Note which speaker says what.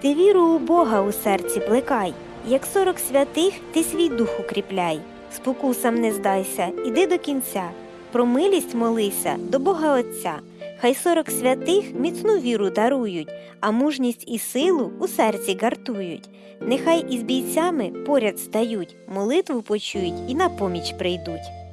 Speaker 1: Ти віру у Бога у серці плекай, як сорок святих ти свій дух укріпляй. Спокусам не здайся, іди до кінця. Про милість молися до Бога Отця. Хай сорок святих міцну віру дарують, а мужність і силу у серці гартують. Нехай із бійцями поряд стають, молитву почують і на поміч прийдуть.